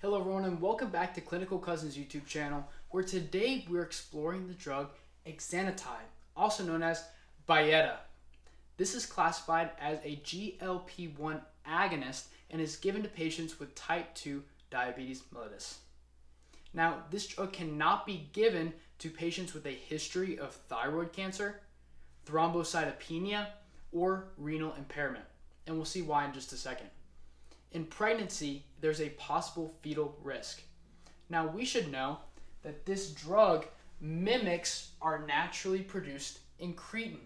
Hello everyone and welcome back to Clinical Cousins YouTube channel where today we're exploring the drug exenatide, also known as Byetta. This is classified as a GLP-1 agonist and is given to patients with type 2 diabetes mellitus. Now, this drug cannot be given to patients with a history of thyroid cancer, thrombocytopenia, or renal impairment, and we'll see why in just a second. In pregnancy, there's a possible fetal risk. Now, we should know that this drug mimics our naturally produced incretin.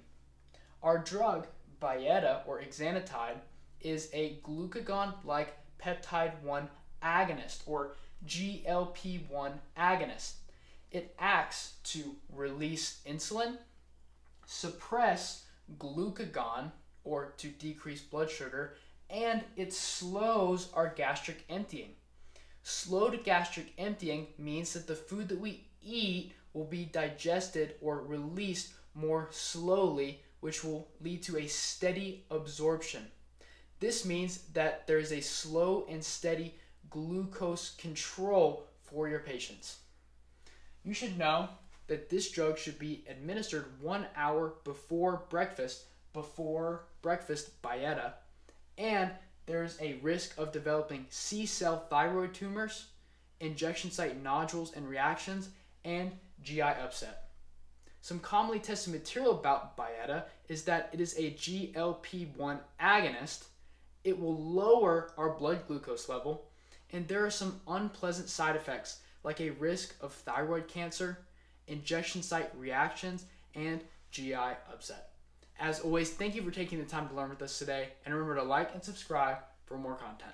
Our drug, Byetta or exenatide, is a glucagon-like peptide 1 agonist or GLP-1 agonist. It acts to release insulin, suppress glucagon or to decrease blood sugar, and it slows our gastric emptying. Slowed gastric emptying means that the food that we eat will be digested or released more slowly, which will lead to a steady absorption. This means that there is a slow and steady glucose control for your patients. You should know that this drug should be administered one hour before breakfast, before breakfast Byetta, and there's a risk of developing C cell thyroid tumors, injection site nodules and reactions, and GI upset. Some commonly tested material about Byetta is that it is a GLP-1 agonist. It will lower our blood glucose level, and there are some unpleasant side effects like a risk of thyroid cancer, injection site reactions, and GI upset. As always, thank you for taking the time to learn with us today, and remember to like and subscribe for more content.